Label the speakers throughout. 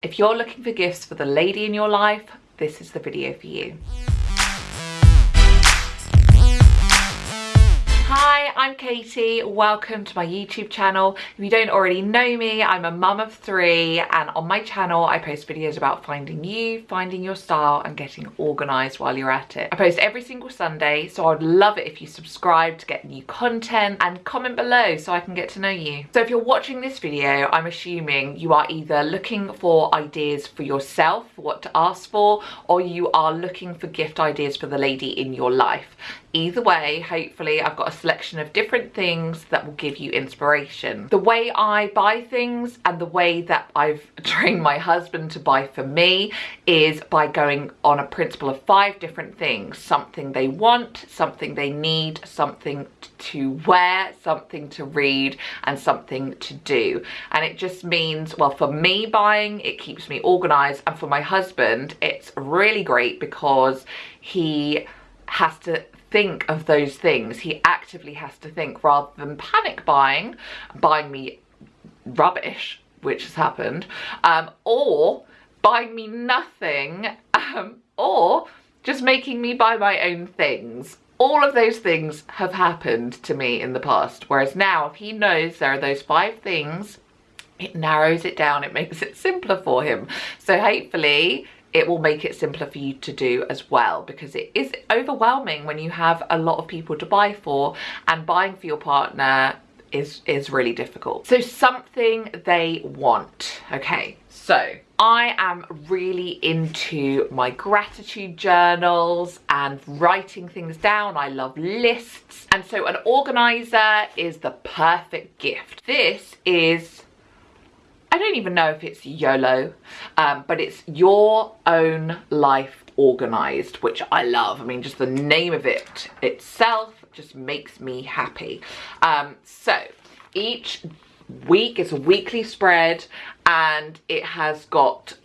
Speaker 1: If you're looking for gifts for the lady in your life, this is the video for you. Hi, I'm Katie. Welcome to my YouTube channel. If you don't already know me, I'm a mum of three and on my channel I post videos about finding you, finding your style and getting organised while you're at it. I post every single Sunday so I'd love it if you subscribe to get new content and comment below so I can get to know you. So if you're watching this video, I'm assuming you are either looking for ideas for yourself, what to ask for, or you are looking for gift ideas for the lady in your life. Either way, hopefully I've got a selection of different things that will give you inspiration. The way I buy things and the way that I've trained my husband to buy for me is by going on a principle of five different things. Something they want, something they need, something to wear, something to read and something to do. And it just means, well, for me buying, it keeps me organized. And for my husband, it's really great because he has to think of those things. He actively has to think rather than panic buying, buying me rubbish, which has happened, um, or buying me nothing, um, or just making me buy my own things. All of those things have happened to me in the past, whereas now if he knows there are those five things, it narrows it down, it makes it simpler for him. So hopefully it will make it simpler for you to do as well because it is overwhelming when you have a lot of people to buy for and buying for your partner is is really difficult so something they want okay so I am really into my gratitude journals and writing things down. I love lists. And so an organizer is the perfect gift. This is I don't even know if it's YOLO, um, but it's your own life organized, which I love. I mean, just the name of it itself just makes me happy. Um, so each week, it's a weekly spread and it has got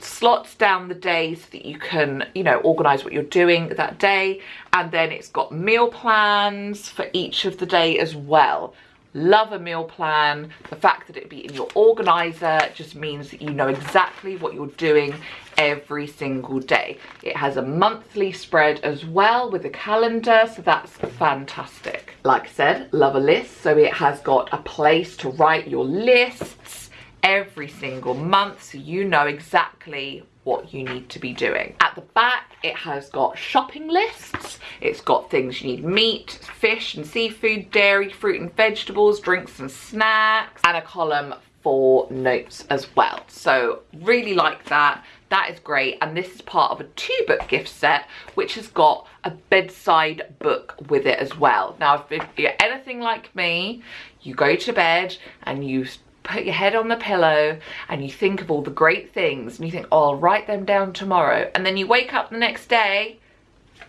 Speaker 1: slots down the days so that you can you know organize what you're doing that day and then it's got meal plans for each of the day as well love a meal plan the fact that it be in your organizer just means that you know exactly what you're doing every single day it has a monthly spread as well with a calendar so that's fantastic like i said love a list so it has got a place to write your lists every single month so you know exactly what you need to be doing. At the back, it has got shopping lists. It's got things you need meat, fish and seafood, dairy, fruit and vegetables, drinks and snacks, and a column for notes as well. So really like that. That is great. And this is part of a two book gift set, which has got a bedside book with it as well. Now, if you're anything like me, you go to bed and you put your head on the pillow and you think of all the great things and you think, oh, I'll write them down tomorrow. And then you wake up the next day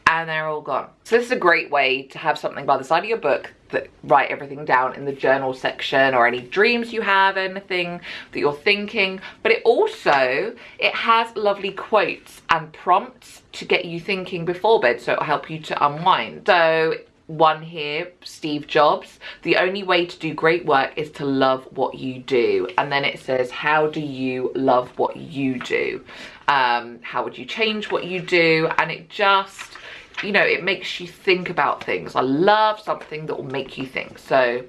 Speaker 1: and they're all gone. So this is a great way to have something by the side of your book that write everything down in the journal section or any dreams you have, anything that you're thinking. But it also, it has lovely quotes and prompts to get you thinking before bed so it'll help you to unwind. So one here, Steve Jobs, the only way to do great work is to love what you do. And then it says, how do you love what you do? Um, how would you change what you do? And it just, you know, it makes you think about things. I love something that will make you think. So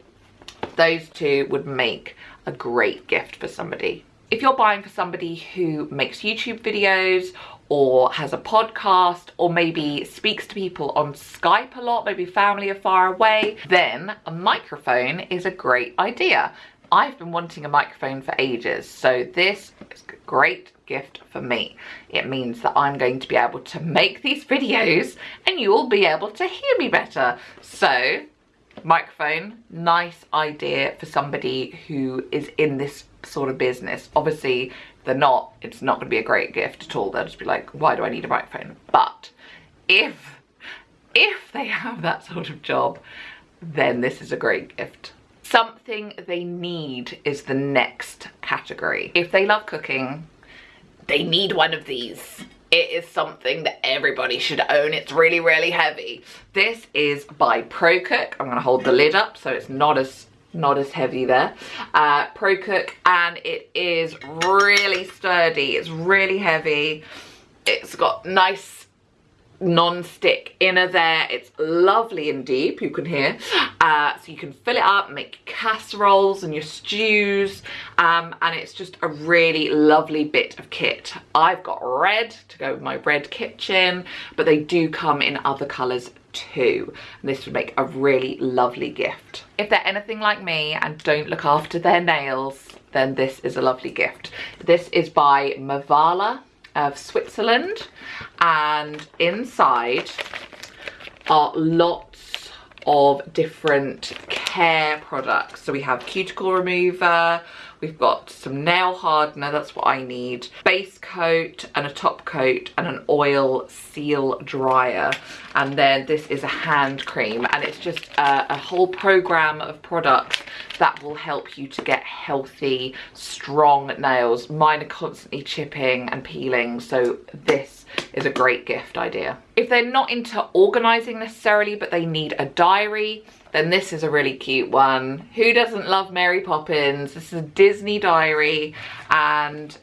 Speaker 1: those two would make a great gift for somebody. If you're buying for somebody who makes YouTube videos or has a podcast or maybe speaks to people on Skype a lot, maybe family are far away, then a microphone is a great idea. I've been wanting a microphone for ages, so this is a great gift for me. It means that I'm going to be able to make these videos and you will be able to hear me better. So, microphone, nice idea for somebody who is in this sort of business. Obviously, they're not, it's not going to be a great gift at all. They'll just be like, why do I need a microphone? But if, if they have that sort of job, then this is a great gift. Something they need is the next category. If they love cooking, they need one of these. It is something that everybody should own. It's really, really heavy. This is by ProCook. I'm gonna hold the lid up so it's not as not as heavy there uh ProCook and it is really sturdy it's really heavy it's got nice non-stick inner there. It's lovely and deep you can hear. Uh, so you can fill it up make casseroles and your stews um, and it's just a really lovely bit of kit. I've got red to go with my red kitchen but they do come in other colors too and this would make a really lovely gift. If they're anything like me and don't look after their nails then this is a lovely gift. This is by mavala of Switzerland and inside are lots of different care products. So we have cuticle remover, we've got some nail hardener, that's what I need, base coat and a top coat and an oil seal dryer. And then this is a hand cream and it's just a, a whole program of products that will help you to get healthy, strong nails. Mine are constantly chipping and peeling, so this is a great gift idea. If they're not into organizing necessarily, but they need a diary, then this is a really cute one. Who doesn't love Mary Poppins? This is a Disney diary and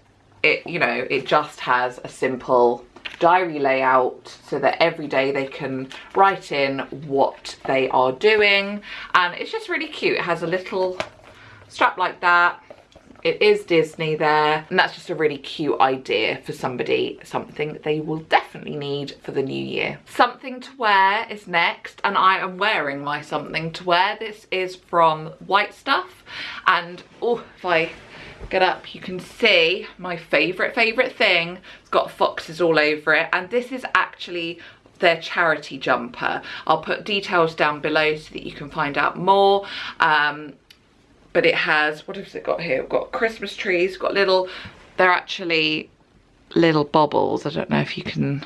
Speaker 1: it, you know, it just has a simple diary layout so that every day they can write in what they are doing and it's just really cute it has a little strap like that it is Disney there and that's just a really cute idea for somebody something that they will definitely need for the new year. Something to wear is next and I am wearing my something to wear. This is from White Stuff and oh if I get up you can see my favorite favorite thing. It's got foxes all over it and this is actually their charity jumper. I'll put details down below so that you can find out more. Um, but it has what has it got here? We've got christmas trees got little they're actually little bobbles i don't know if you can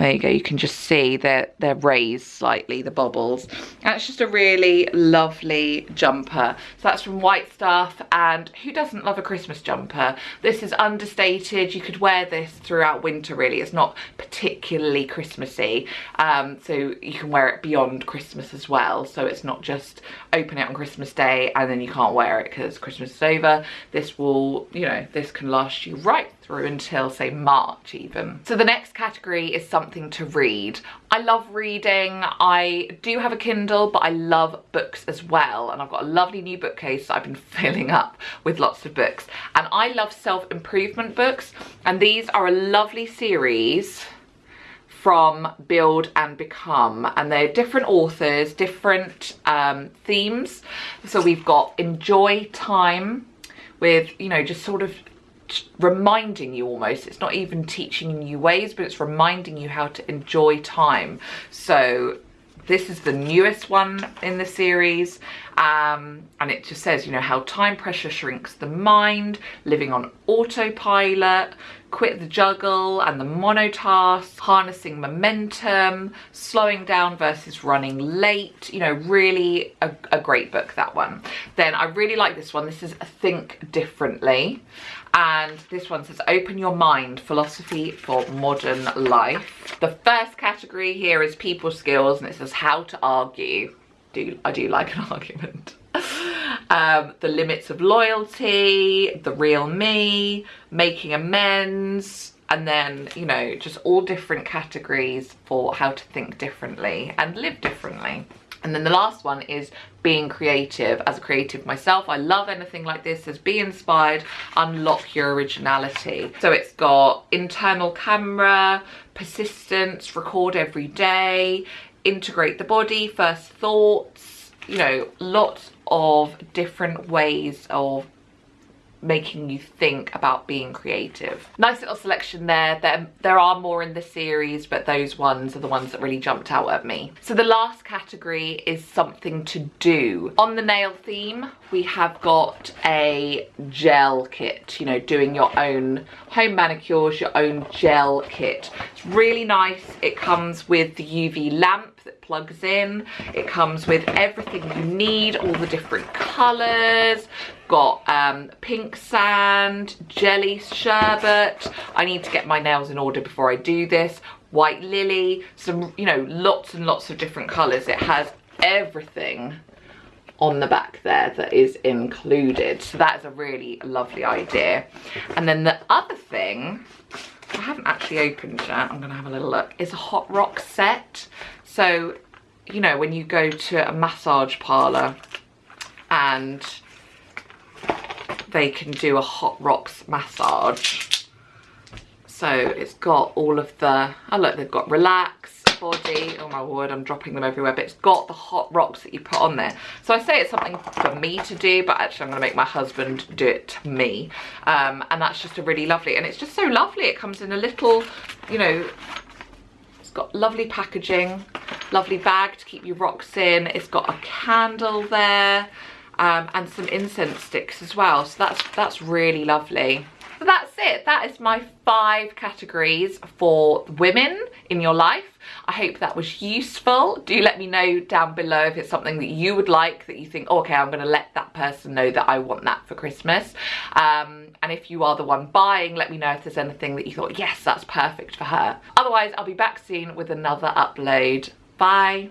Speaker 1: there you go, you can just see they're, they're raised slightly, the bobbles. And it's just a really lovely jumper. So that's from White Stuff, and who doesn't love a Christmas jumper? This is understated, you could wear this throughout winter really, it's not particularly Christmassy. Um, so you can wear it beyond Christmas as well, so it's not just open it on Christmas Day and then you can't wear it because Christmas is over. This will, you know, this can last you right through until say March even. So the next category is something to read. I love reading. I do have a Kindle, but I love books as well. And I've got a lovely new bookcase that I've been filling up with lots of books. And I love self-improvement books. And these are a lovely series from Build and Become and they're different authors, different um, themes. So we've got Enjoy Time with, you know, just sort of reminding you almost. It's not even teaching you new ways but it's reminding you how to enjoy time. So this is the newest one in the series um, and it just says you know how time pressure shrinks the mind living on autopilot quit the juggle and the monotask harnessing momentum slowing down versus running late you know really a, a great book that one. Then i really like this one. This is think differently. And this one says open your mind philosophy for modern life. The first category here is people skills and it says how to argue. Do i do like an argument um, the limits of loyalty the real me making amends and then you know just all different categories for how to think differently and live differently and then the last one is being creative. As a creative myself, I love anything like this. Says be inspired, unlock your originality. So it's got internal camera, persistence, record every day, integrate the body, first thoughts, you know, lots of different ways of making you think about being creative. Nice little selection there. There, there are more in the series, but those ones are the ones that really jumped out at me. So the last category is something to do. On the nail theme, we have got a gel kit, you know, doing your own home manicures, your own gel kit. It's really nice. It comes with the UV lamp that plugs in. It comes with everything you need, all the different colours, got um, pink sand, jelly sherbet. I need to get my nails in order before I do this. White lily, some, you know, lots and lots of different colours. It has everything on the back there that is included. So that is a really lovely idea. And then the other thing, I haven't actually opened yet, I'm gonna have a little look, is a hot rock set. So, you know, when you go to a massage parlor and they can do a hot rocks massage. So it's got all of the, oh look, they've got relax, body. Oh my word, I'm dropping them everywhere, but it's got the hot rocks that you put on there. So I say it's something for me to do, but actually I'm gonna make my husband do it to me. Um, and that's just a really lovely, and it's just so lovely. It comes in a little, you know, it's got lovely packaging, lovely bag to keep your rocks in. It's got a candle there. Um, and some incense sticks as well. So that's that's really lovely. So that's it. That is my five categories for women in your life. I hope that was useful. Do let me know down below if it's something that you would like, that you think, oh, okay, I'm going to let that person know that I want that for Christmas. Um, and if you are the one buying, let me know if there's anything that you thought, yes, that's perfect for her. Otherwise, I'll be back soon with another upload. Bye.